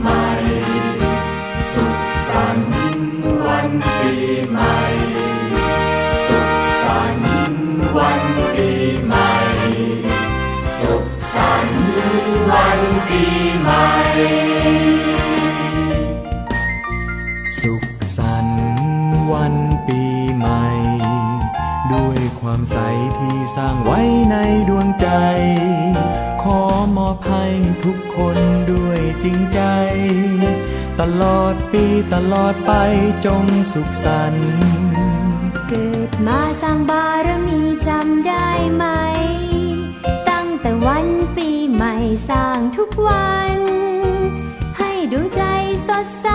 ใหม่ สุขสันต์วันปีใหม่ สุขสันต์วันปีใหม่ สุขสันต์วันปีใหม่ สุขสันต์วันปีใหม่ ด้วยความใสที่สร้างไว้ในดวงใจ อมอบให้ทุกคนด้วยจริงใจ ตลอดปีตลอดไปจงสุขสันต์เกิดมาสร้างบารมีจำได้ไหม ตั้งแต่วันปีใหม่สร้างทุกวัน ให้ดวงใจสดใส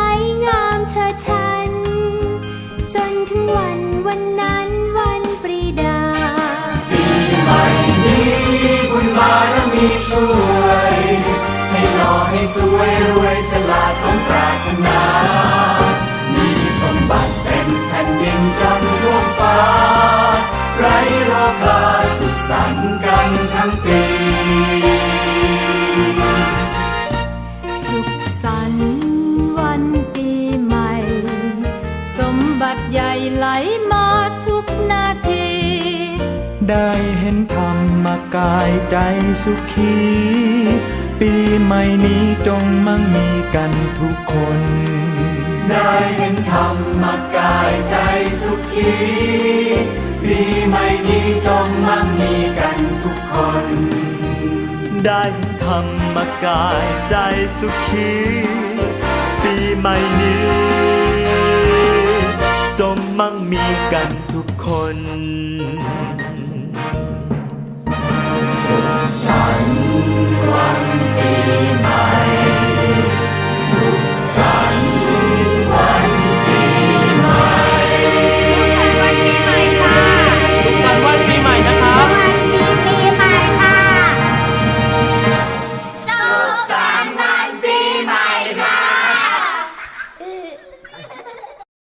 งาม ใหญ่ไหลมาทุกนาที ได้เห็นธรรมกายใจสุขี ปีใหม่นี้จงมั่งมีกันทุกคน ได้เห็นธรรมกายใจสุขีปีใหม่นี้จงมั่งมีกันทุกคน ได้ธรรมกายใจสุขี ปีใหม่นี้จง มั่งมีกันทุกคน